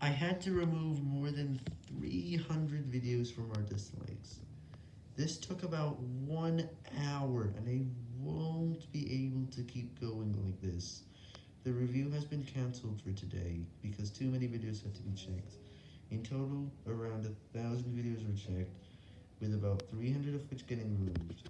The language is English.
I had to remove more than 300 videos from our dislikes. This took about one hour, and I won't be able to keep going like this. The review has been cancelled for today, because too many videos had to be checked. In total, around a thousand videos were checked, with about 300 of which getting removed.